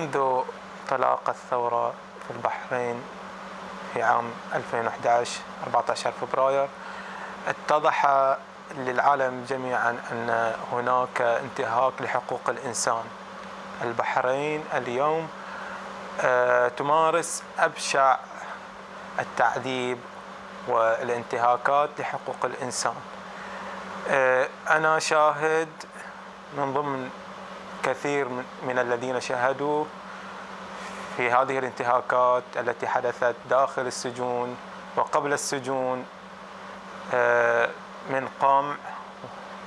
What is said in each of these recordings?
منذ انطلاق الثورة في البحرين في عام 2011 14 فبراير اتضح للعالم جميعا أن هناك انتهاك لحقوق الإنسان. البحرين اليوم آه، تمارس أبشع التعذيب والانتهاكات لحقوق الإنسان. آه، أنا شاهد من ضمن كثير من الذين شاهدوا في هذه الانتهاكات التي حدثت داخل السجون وقبل السجون آه، من قمع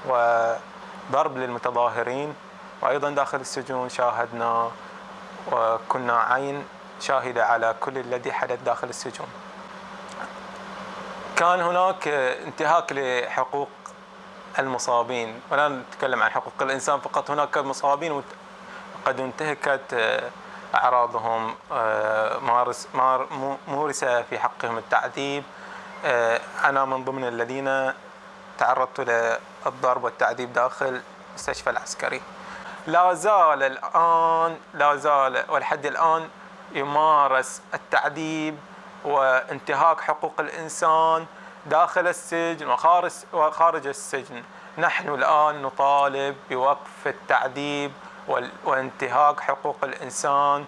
وضرب للمتظاهرين. وأيضا داخل السجون شاهدنا وكنا عين شاهدة على كل الذي حدث داخل السجون. كان هناك انتهاك لحقوق المصابين. ولا نتكلم عن حقوق الإنسان فقط هناك مصابين قد انتهكت أعراضهم آه، مارس مورس في حقهم التعذيب. آه، أنا من ضمن الذين تعرضت للضرب والتعذيب داخل المستشفى العسكري. لا زال الآن لا زال ولحد الآن يمارس التعذيب وانتهاك حقوق الإنسان. داخل السجن وخارج السجن. نحن الآن نطالب بوقف التعذيب وانتهاك حقوق الإنسان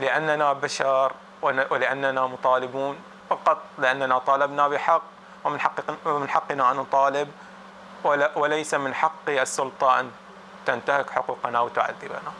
لأننا بشر ولأننا مطالبون فقط لأننا طالبنا بحق ومن حق ومن حقنا أن نطالب وليس من حق السلطة أن تنتهك حقوقنا وتعذبنا